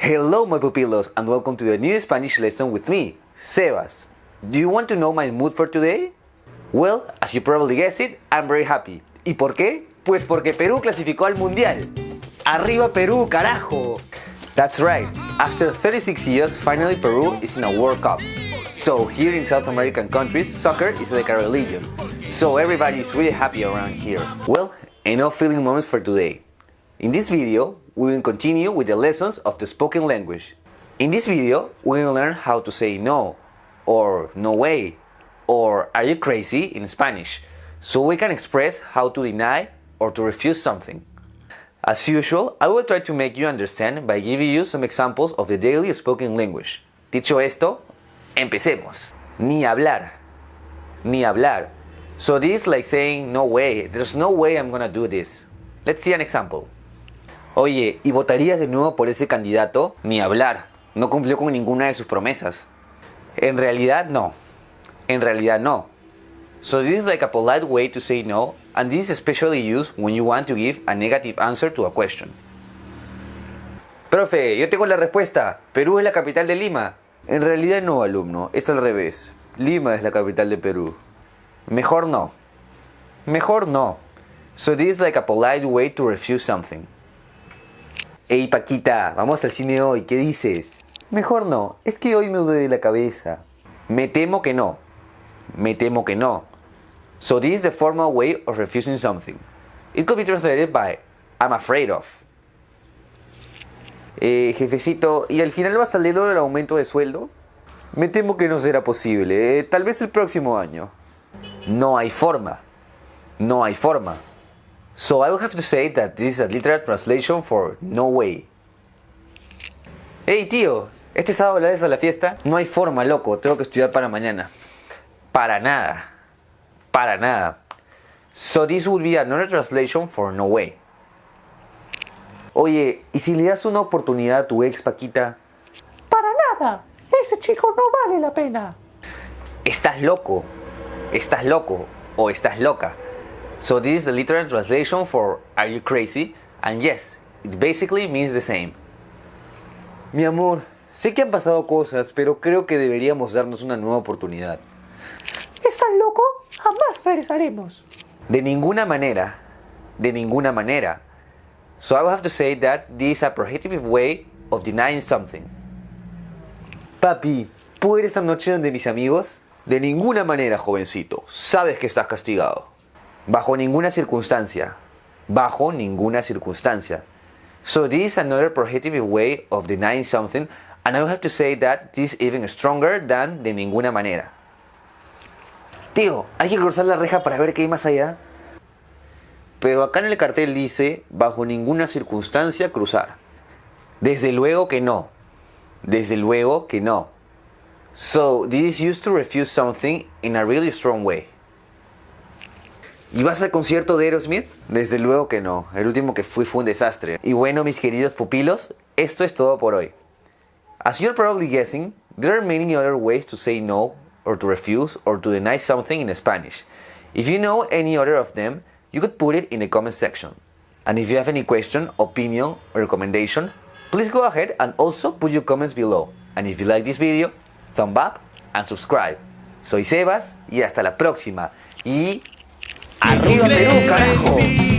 Hello my pupilos and welcome to the new Spanish lesson with me, Sebas. Do you want to know my mood for today? Well, as you probably guessed it, I'm very happy. ¿Y por qué? Pues porque Perú clasificó al Mundial. ¡Arriba Perú, carajo! That's right, after 36 years, finally Peru is in a World Cup. So here in South American countries, soccer is like a religion. So everybody is really happy around here. Well, enough feeling moments for today. In this video, we will continue with the lessons of the spoken language. In this video, we will learn how to say no, or no way, or are you crazy in Spanish, so we can express how to deny or to refuse something. As usual, I will try to make you understand by giving you some examples of the daily spoken language. Dicho esto, empecemos. Ni hablar. Ni hablar. So this is like saying, no way, there's no way I'm gonna do this. Let's see an example. Oye, ¿y votarías de nuevo por ese candidato? Ni hablar. No cumplió con ninguna de sus promesas. En realidad no. En realidad no. So this is like a polite way to say no, and this is especially used when you want to give a negative answer to a question. Profe, yo tengo la respuesta. Perú es la capital de Lima. En realidad no, alumno. Es al revés. Lima es la capital de Perú. Mejor no. Mejor no. So this is like a polite way to refuse something. Hey Paquita, vamos al cine hoy, ¿qué dices? Mejor no, es que hoy me duele la cabeza. Me temo que no. Me temo que no. So this is the formal way of refusing something. It could be translated by I'm afraid of. Eh, jefecito, ¿y al final va a salir el aumento de sueldo? Me temo que no será posible, eh, tal vez el próximo año. No hay forma. No hay forma. So I will have to say that this is a literal translation for no way. Hey tío, ¿este sábado la a la fiesta? No hay forma, loco, tengo que estudiar para mañana. Para nada. Para nada. So this would be another translation for no way. Oye, ¿y si le das una oportunidad a tu ex Paquita? Para nada. Ese chico no vale la pena. Estás loco. Estás loco o estás loca. So this is the literal translation for Are you crazy? And yes, it basically means the same. Mi amor, sé que han pasado cosas, pero creo que deberíamos darnos una nueva oportunidad. ¿Estás loco? Jamás regresaremos. De ninguna manera. De ninguna manera. So I will have to say that this is a prohibitive way of denying something. Papi, ¿puedo ir esta noche donde mis amigos? De ninguna manera, jovencito. Sabes que estás castigado. Bajo ninguna circunstancia. Bajo ninguna circunstancia. So this is another prohibitive way of denying something and I will have to say that this is even stronger than de ninguna manera. Tío, hay que cruzar la reja para ver qué hay más allá. Pero acá en el cartel dice, bajo ninguna circunstancia cruzar. Desde luego que no. Desde luego que no. So, this is used to refuse something in a really strong way. ¿Y vas al concierto de Aerosmith? Desde luego que no. El último que fui fue un desastre. Y bueno, mis queridos pupilos, esto es todo por hoy. As you're probably guessing, there are many other ways to say no, or to refuse, or to deny something in Spanish. If you know any other of them, you could put it in the comment section. And if you have any question, opinion, or recommendation, please go ahead and also put your comments below. And if you like this video, thumb up and subscribe. Soy Sebas y hasta la próxima. Y ¡Arriba Perú, carajo!